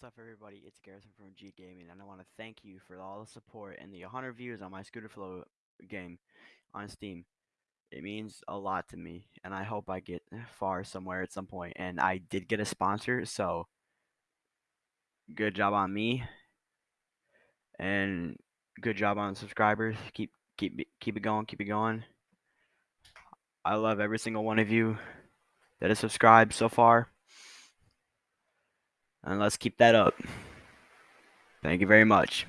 What's up, everybody? It's Garrison from G Gaming, and I want to thank you for all the support and the 100 views on my Scooter Flow game on Steam. It means a lot to me, and I hope I get far somewhere at some point. And I did get a sponsor, so good job on me, and good job on subscribers. Keep keep keep it going, keep it going. I love every single one of you that has subscribed so far. And let's keep that up. Thank you very much.